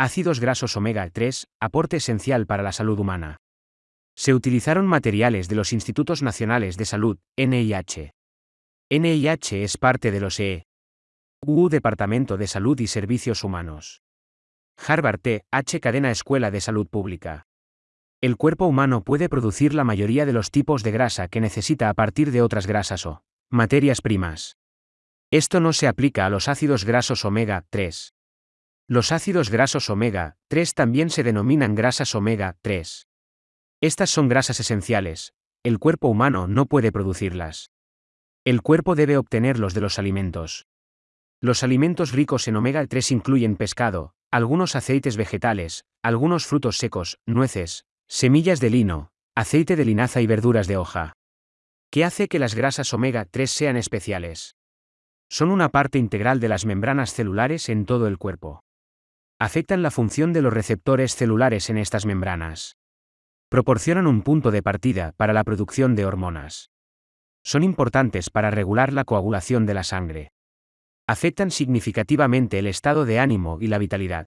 Ácidos grasos omega 3, aporte esencial para la salud humana. Se utilizaron materiales de los Institutos Nacionales de Salud, NIH. NIH es parte de los EU, Departamento de Salud y Servicios Humanos. Harvard T. H. Cadena Escuela de Salud Pública. El cuerpo humano puede producir la mayoría de los tipos de grasa que necesita a partir de otras grasas o materias primas. Esto no se aplica a los ácidos grasos omega 3. Los ácidos grasos omega 3 también se denominan grasas omega 3. Estas son grasas esenciales, el cuerpo humano no puede producirlas. El cuerpo debe obtenerlos de los alimentos. Los alimentos ricos en omega 3 incluyen pescado, algunos aceites vegetales, algunos frutos secos, nueces, semillas de lino, aceite de linaza y verduras de hoja. ¿Qué hace que las grasas omega 3 sean especiales? Son una parte integral de las membranas celulares en todo el cuerpo afectan la función de los receptores celulares en estas membranas. Proporcionan un punto de partida para la producción de hormonas. Son importantes para regular la coagulación de la sangre. Afectan significativamente el estado de ánimo y la vitalidad.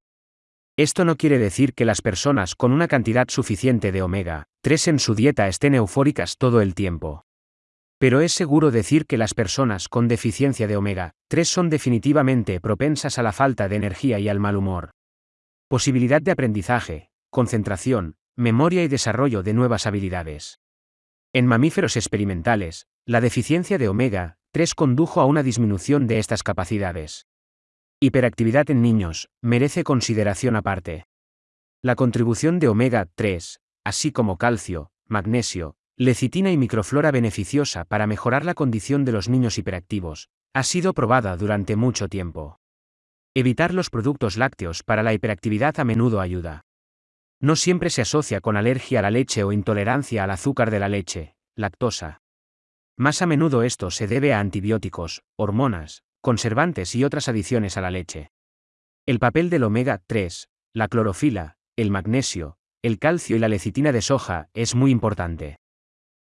Esto no quiere decir que las personas con una cantidad suficiente de omega 3 en su dieta estén eufóricas todo el tiempo. Pero es seguro decir que las personas con deficiencia de omega 3 son definitivamente propensas a la falta de energía y al mal humor posibilidad de aprendizaje, concentración, memoria y desarrollo de nuevas habilidades. En mamíferos experimentales, la deficiencia de omega 3 condujo a una disminución de estas capacidades. Hiperactividad en niños merece consideración aparte. La contribución de omega 3, así como calcio, magnesio, lecitina y microflora beneficiosa para mejorar la condición de los niños hiperactivos, ha sido probada durante mucho tiempo. Evitar los productos lácteos para la hiperactividad a menudo ayuda. No siempre se asocia con alergia a la leche o intolerancia al azúcar de la leche, lactosa. Más a menudo esto se debe a antibióticos, hormonas, conservantes y otras adiciones a la leche. El papel del omega 3, la clorofila, el magnesio, el calcio y la lecitina de soja es muy importante.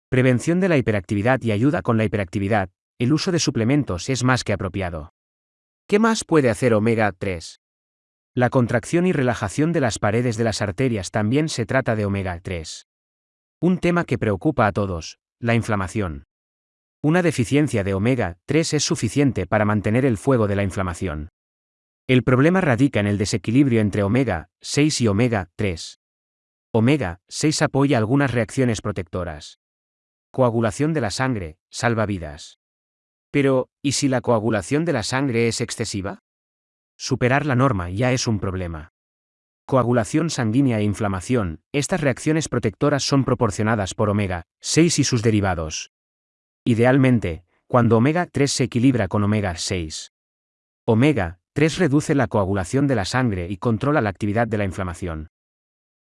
Prevención de la hiperactividad y ayuda con la hiperactividad, el uso de suplementos es más que apropiado. ¿Qué más puede hacer omega 3? La contracción y relajación de las paredes de las arterias también se trata de omega 3. Un tema que preocupa a todos, la inflamación. Una deficiencia de omega 3 es suficiente para mantener el fuego de la inflamación. El problema radica en el desequilibrio entre omega 6 y omega 3. Omega 6 apoya algunas reacciones protectoras. Coagulación de la sangre, salva vidas. Pero, ¿y si la coagulación de la sangre es excesiva? Superar la norma ya es un problema. Coagulación sanguínea e inflamación, estas reacciones protectoras son proporcionadas por omega 6 y sus derivados. Idealmente, cuando omega 3 se equilibra con omega 6. Omega 3 reduce la coagulación de la sangre y controla la actividad de la inflamación.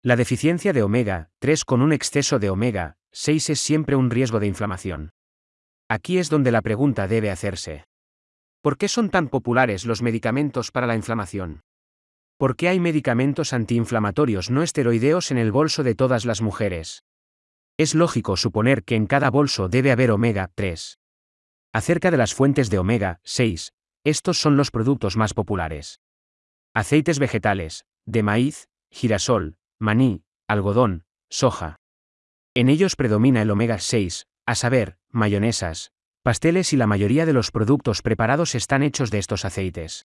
La deficiencia de omega 3 con un exceso de omega 6 es siempre un riesgo de inflamación. Aquí es donde la pregunta debe hacerse. ¿Por qué son tan populares los medicamentos para la inflamación? ¿Por qué hay medicamentos antiinflamatorios no esteroideos en el bolso de todas las mujeres? Es lógico suponer que en cada bolso debe haber omega 3. Acerca de las fuentes de omega 6, estos son los productos más populares. Aceites vegetales, de maíz, girasol, maní, algodón, soja. En ellos predomina el omega 6, a saber, mayonesas, pasteles y la mayoría de los productos preparados están hechos de estos aceites.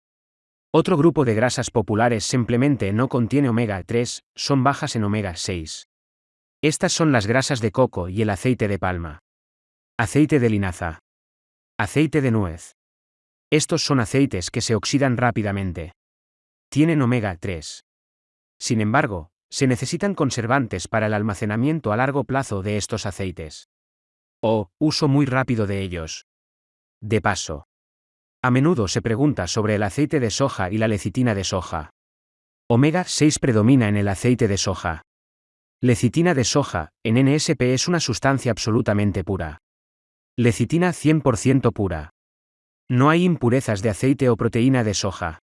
Otro grupo de grasas populares simplemente no contiene omega 3, son bajas en omega 6. Estas son las grasas de coco y el aceite de palma. Aceite de linaza. Aceite de nuez. Estos son aceites que se oxidan rápidamente. Tienen omega 3. Sin embargo, se necesitan conservantes para el almacenamiento a largo plazo de estos aceites o uso muy rápido de ellos. De paso. A menudo se pregunta sobre el aceite de soja y la lecitina de soja. Omega 6 predomina en el aceite de soja. Lecitina de soja, en NSP es una sustancia absolutamente pura. Lecitina 100% pura. No hay impurezas de aceite o proteína de soja.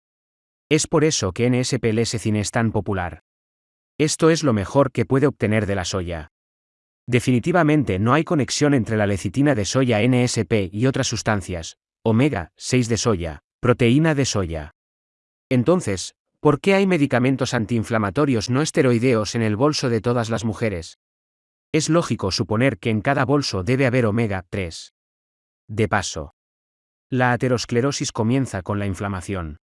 Es por eso que NSP-Lecithin es tan popular. Esto es lo mejor que puede obtener de la soya. Definitivamente no hay conexión entre la lecitina de soya NSP y otras sustancias, omega 6 de soya, proteína de soya. Entonces, ¿Por qué hay medicamentos antiinflamatorios no esteroideos en el bolso de todas las mujeres? Es lógico suponer que en cada bolso debe haber omega 3. De paso, la aterosclerosis comienza con la inflamación.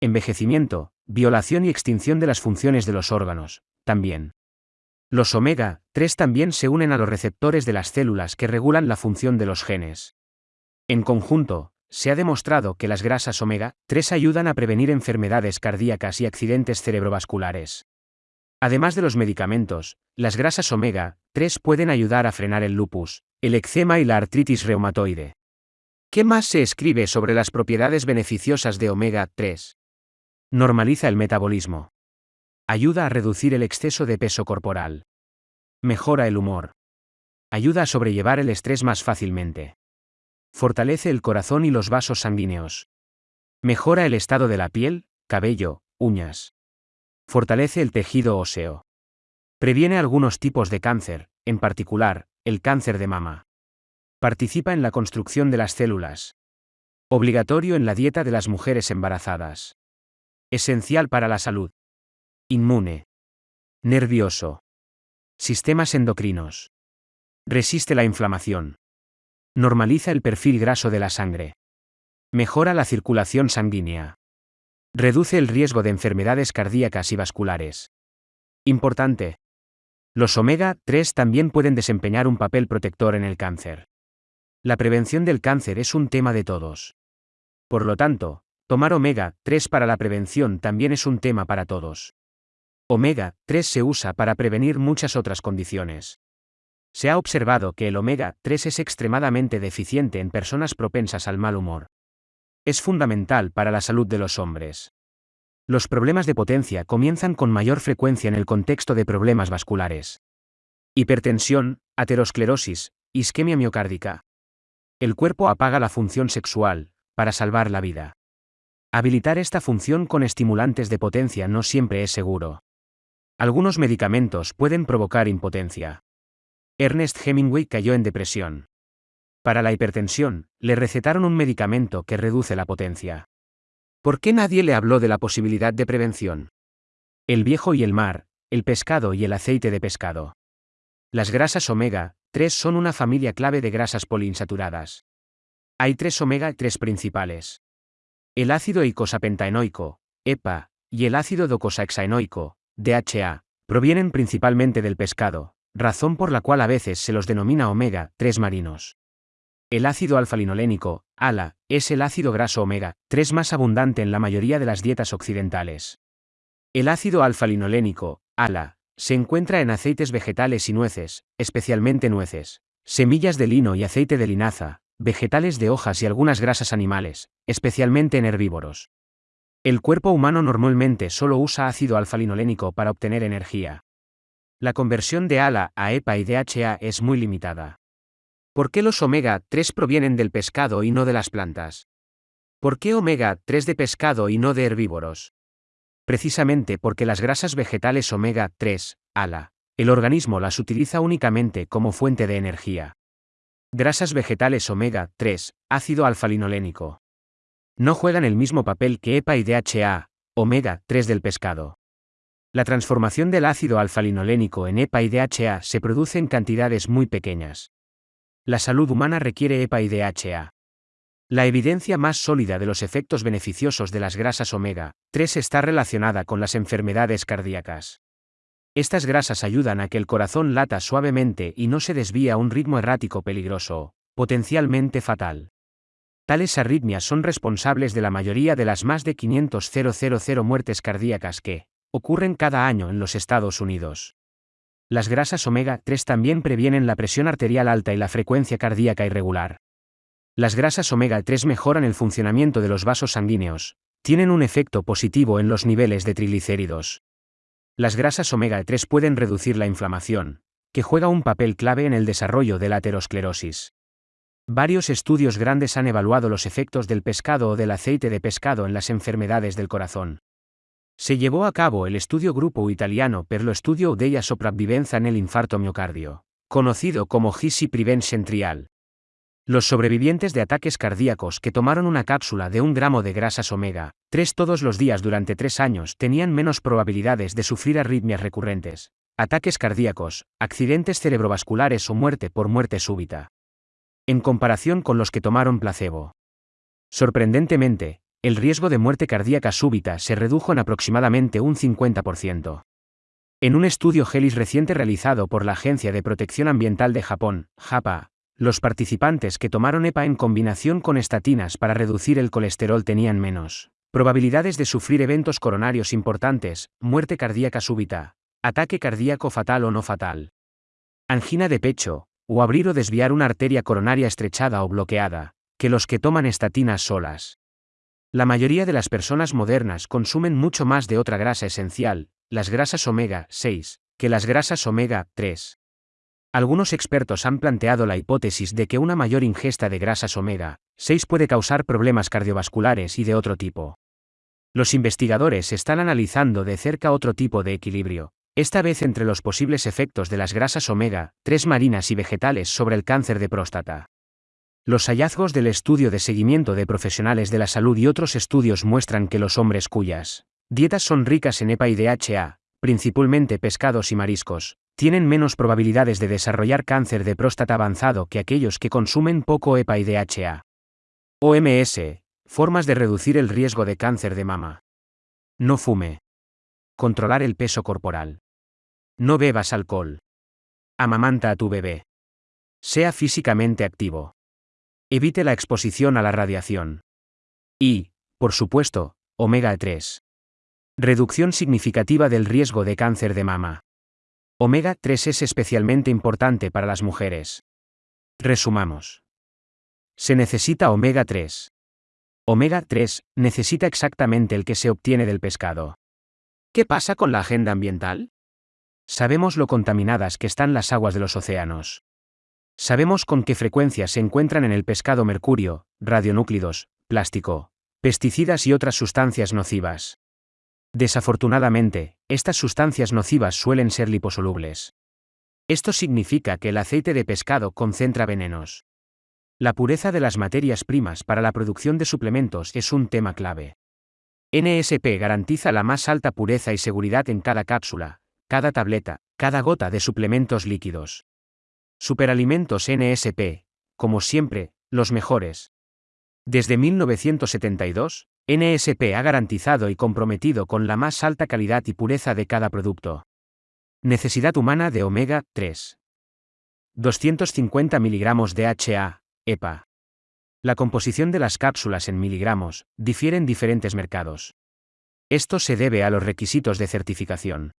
Envejecimiento, violación y extinción de las funciones de los órganos, también. Los omega 3 también se unen a los receptores de las células que regulan la función de los genes. En conjunto, se ha demostrado que las grasas omega 3 ayudan a prevenir enfermedades cardíacas y accidentes cerebrovasculares. Además de los medicamentos, las grasas omega 3 pueden ayudar a frenar el lupus, el eczema y la artritis reumatoide. ¿Qué más se escribe sobre las propiedades beneficiosas de omega 3? Normaliza el metabolismo. Ayuda a reducir el exceso de peso corporal. Mejora el humor. Ayuda a sobrellevar el estrés más fácilmente. Fortalece el corazón y los vasos sanguíneos. Mejora el estado de la piel, cabello, uñas. Fortalece el tejido óseo. Previene algunos tipos de cáncer, en particular, el cáncer de mama. Participa en la construcción de las células. Obligatorio en la dieta de las mujeres embarazadas. Esencial para la salud. Inmune. Nervioso. Sistemas endocrinos. Resiste la inflamación. Normaliza el perfil graso de la sangre. Mejora la circulación sanguínea. Reduce el riesgo de enfermedades cardíacas y vasculares. Importante. Los omega 3 también pueden desempeñar un papel protector en el cáncer. La prevención del cáncer es un tema de todos. Por lo tanto, tomar omega 3 para la prevención también es un tema para todos. Omega 3 se usa para prevenir muchas otras condiciones. Se ha observado que el omega 3 es extremadamente deficiente en personas propensas al mal humor. Es fundamental para la salud de los hombres. Los problemas de potencia comienzan con mayor frecuencia en el contexto de problemas vasculares. Hipertensión, aterosclerosis, isquemia miocárdica. El cuerpo apaga la función sexual, para salvar la vida. Habilitar esta función con estimulantes de potencia no siempre es seguro. Algunos medicamentos pueden provocar impotencia. Ernest Hemingway cayó en depresión. Para la hipertensión, le recetaron un medicamento que reduce la potencia. ¿Por qué nadie le habló de la posibilidad de prevención? El viejo y el mar, el pescado y el aceite de pescado. Las grasas omega 3 son una familia clave de grasas poliinsaturadas. Hay tres omega 3 principales. El ácido eicosapentaenoico, EPA, y el ácido docosahexaenoico, DHA, provienen principalmente del pescado, razón por la cual a veces se los denomina omega 3 marinos. El ácido alfa-linolénico, ALA, es el ácido graso omega 3 más abundante en la mayoría de las dietas occidentales. El ácido alfa-linolénico, ALA, se encuentra en aceites vegetales y nueces, especialmente nueces, semillas de lino y aceite de linaza, vegetales de hojas y algunas grasas animales, especialmente en herbívoros. El cuerpo humano normalmente solo usa ácido alfa-linolénico para obtener energía. La conversión de ALA a EPA y DHA es muy limitada. ¿Por qué los omega 3 provienen del pescado y no de las plantas? ¿Por qué omega 3 de pescado y no de herbívoros? Precisamente porque las grasas vegetales omega 3, ALA, el organismo las utiliza únicamente como fuente de energía. Grasas vegetales omega 3, ácido alfa-linolénico. No juegan el mismo papel que EPA y DHA, omega 3 del pescado. La transformación del ácido alfa-linolénico en EPA y DHA se produce en cantidades muy pequeñas. La salud humana requiere EPA y DHA. La evidencia más sólida de los efectos beneficiosos de las grasas omega 3 está relacionada con las enfermedades cardíacas. Estas grasas ayudan a que el corazón lata suavemente y no se desvíe a un ritmo errático peligroso, potencialmente fatal. Tales arritmias son responsables de la mayoría de las más de 500.000 muertes cardíacas que, ocurren cada año en los Estados Unidos. Las grasas omega 3 también previenen la presión arterial alta y la frecuencia cardíaca irregular. Las grasas omega 3 mejoran el funcionamiento de los vasos sanguíneos, tienen un efecto positivo en los niveles de triglicéridos. Las grasas omega 3 pueden reducir la inflamación, que juega un papel clave en el desarrollo de la aterosclerosis. Varios estudios grandes han evaluado los efectos del pescado o del aceite de pescado en las enfermedades del corazón. Se llevó a cabo el estudio grupo italiano per lo studio della sopravvivenza nel infarto miocardio, conocido como GISI Prevention Trial. Los sobrevivientes de ataques cardíacos que tomaron una cápsula de un gramo de grasas omega 3 todos los días durante tres años tenían menos probabilidades de sufrir arritmias recurrentes, ataques cardíacos, accidentes cerebrovasculares o muerte por muerte súbita. En comparación con los que tomaron placebo. Sorprendentemente, el riesgo de muerte cardíaca súbita se redujo en aproximadamente un 50%. En un estudio GELIS reciente realizado por la Agencia de Protección Ambiental de Japón, JAPA, los participantes que tomaron EPA en combinación con estatinas para reducir el colesterol tenían menos probabilidades de sufrir eventos coronarios importantes, muerte cardíaca súbita, ataque cardíaco fatal o no fatal, angina de pecho, o abrir o desviar una arteria coronaria estrechada o bloqueada, que los que toman estatinas solas. La mayoría de las personas modernas consumen mucho más de otra grasa esencial, las grasas omega 6, que las grasas omega 3. Algunos expertos han planteado la hipótesis de que una mayor ingesta de grasas omega 6 puede causar problemas cardiovasculares y de otro tipo. Los investigadores están analizando de cerca otro tipo de equilibrio, esta vez entre los posibles efectos de las grasas omega 3 marinas y vegetales sobre el cáncer de próstata. Los hallazgos del estudio de seguimiento de profesionales de la salud y otros estudios muestran que los hombres cuyas dietas son ricas en EPA y DHA, principalmente pescados y mariscos, tienen menos probabilidades de desarrollar cáncer de próstata avanzado que aquellos que consumen poco EPA y DHA. OMS, formas de reducir el riesgo de cáncer de mama. No fume. Controlar el peso corporal. No bebas alcohol. Amamanta a tu bebé. Sea físicamente activo. Evite la exposición a la radiación. Y, por supuesto, omega 3. Reducción significativa del riesgo de cáncer de mama. Omega 3 es especialmente importante para las mujeres. Resumamos. Se necesita omega 3. Omega 3 necesita exactamente el que se obtiene del pescado. ¿Qué pasa con la agenda ambiental? Sabemos lo contaminadas que están las aguas de los océanos. Sabemos con qué frecuencia se encuentran en el pescado mercurio, radionúclidos, plástico, pesticidas y otras sustancias nocivas. Desafortunadamente, estas sustancias nocivas suelen ser liposolubles. Esto significa que el aceite de pescado concentra venenos. La pureza de las materias primas para la producción de suplementos es un tema clave. NSP garantiza la más alta pureza y seguridad en cada cápsula, cada tableta, cada gota de suplementos líquidos. Superalimentos NSP, como siempre, los mejores. Desde 1972, NSP ha garantizado y comprometido con la más alta calidad y pureza de cada producto. Necesidad humana de omega 3. 250 mg de HA, EPA. La composición de las cápsulas en miligramos difiere en diferentes mercados. Esto se debe a los requisitos de certificación.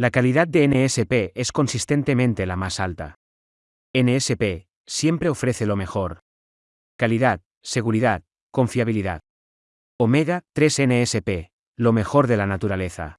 La calidad de NSP es consistentemente la más alta. NSP siempre ofrece lo mejor. Calidad, seguridad, confiabilidad. Omega 3 NSP, lo mejor de la naturaleza.